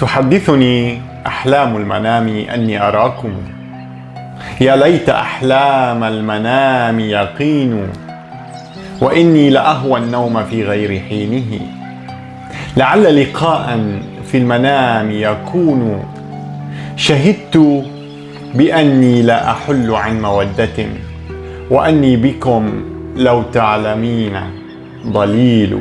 تحدثني أحلام المنام أني أراكم. يا ليت أحلام المنام يقين وإني لأهوى النوم في غير حينه. لعل لقاء في المنام يكون. شهدت بأني لا أحل عن مودة وأني بكم لو تعلمين ضليل.